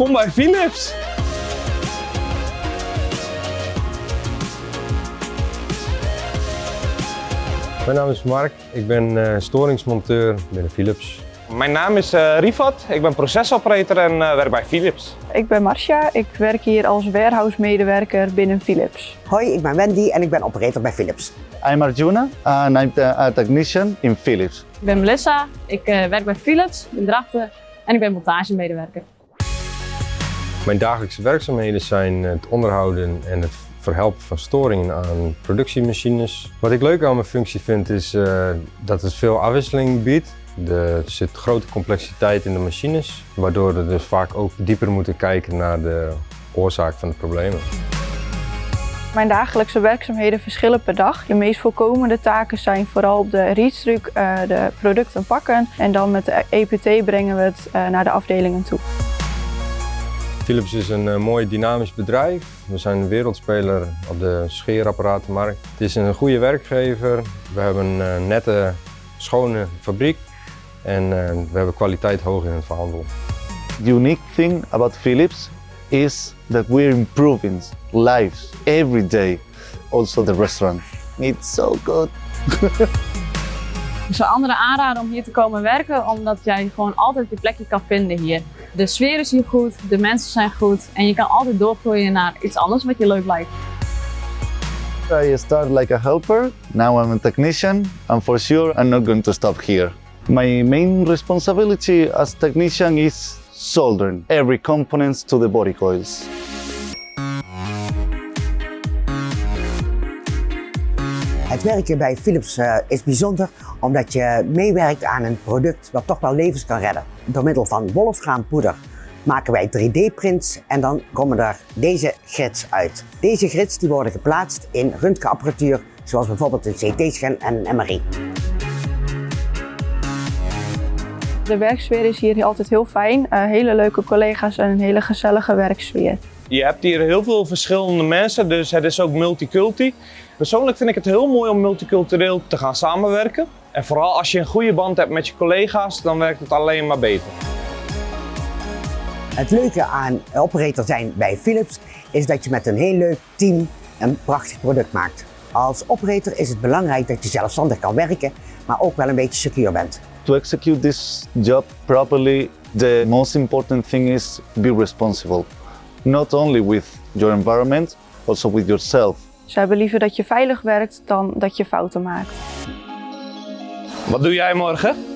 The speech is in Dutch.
Welkom bij Philips! Mijn naam is Mark, ik ben eh, storingsmonteur binnen Philips. Mijn naam is uh, Rifat, ik ben procesoperator en uh, werk bij Philips. Ik ben Marcia, ik werk hier als warehouse-medewerker binnen Philips. Hoi, ik ben Wendy en ik ben operator bij Philips. I'm Arjuna and I'm a technician in Philips. Ik ben Melissa, ik uh, werk bij Philips in Drachten en ik ben montagemedewerker. Mijn dagelijkse werkzaamheden zijn het onderhouden en het verhelpen van storingen aan productiemachines. Wat ik leuk aan mijn functie vind is uh, dat het veel afwisseling biedt. Er zit grote complexiteit in de machines, waardoor we dus vaak ook dieper moeten kijken naar de oorzaak van de problemen. Mijn dagelijkse werkzaamheden verschillen per dag. De meest voorkomende taken zijn vooral op de readstruck uh, de producten pakken en dan met de EPT brengen we het uh, naar de afdelingen toe. Philips is een uh, mooi dynamisch bedrijf. We zijn een wereldspeler op de scheerapparatenmarkt. Het is een goede werkgever. We hebben een nette, schone fabriek en we hebben kwaliteit hoog in het verhandelen. The unique thing about Philips is that we're improving lives every day. Also the restaurant. It's so good. Ik zou anderen aanraden om hier te komen werken, omdat jij gewoon altijd je plekje kan vinden hier. De sfeer is hier goed, de mensen zijn goed en je kan altijd doorgroeien naar iets anders wat je leuk lijkt. I started like a helper, now I'm a technician and for sure I'm not going to stop here. My main responsibility as technician is soldering every components to the body coils. Het werken bij Philips uh, is bijzonder omdat je meewerkt aan een product wat toch wel levens kan redden. Door middel van wolfraampoeder maken wij 3D-prints en dan komen er deze grids uit. Deze grids die worden geplaatst in röntgenapparatuur zoals bijvoorbeeld een CT-scan en een MRI. De werksfeer is hier altijd heel fijn. Uh, hele leuke collega's en een hele gezellige werksfeer. Je hebt hier heel veel verschillende mensen, dus het is ook multiculti. Persoonlijk vind ik het heel mooi om multicultureel te gaan samenwerken. En vooral als je een goede band hebt met je collega's, dan werkt het alleen maar beter. Het leuke aan operator zijn bij Philips is dat je met een heel leuk team een prachtig product maakt. Als operator is het belangrijk dat je zelfstandig kan werken, maar ook wel een beetje secure bent. To execute this job properly, the most important thing is be responsible. Not only with your environment, also with yourself. Ze hebben liever dat je veilig werkt dan dat je fouten maakt. Wat doe jij morgen?